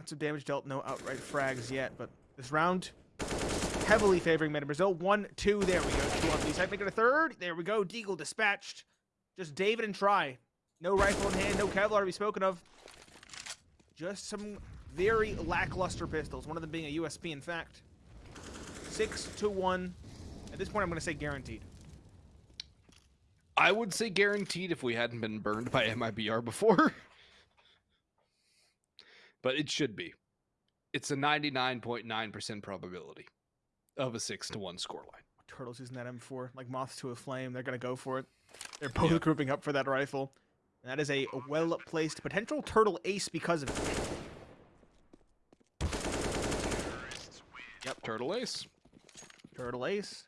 Lots of damage dealt, no outright frags yet, but this round heavily favoring Made in Brazil. One, two, there we go. Two on the side, make it a third. There we go. Deagle dispatched. Just David and Try. No rifle in hand, no Kevlar to be spoken of. Just some very lackluster pistols, one of them being a USP, in fact. Six to one. At this point, I'm going to say guaranteed. I would say guaranteed if we hadn't been burned by MIBR before. but it should be. It's a 99.9% probability of a 6 to 1 scoreline. Turtles using that M4 like moths to a flame. They're going to go for it. They're both yeah. grouping up for that rifle. And that is a well-placed potential turtle ace because of it. Yep, turtle ace. Turtle ace.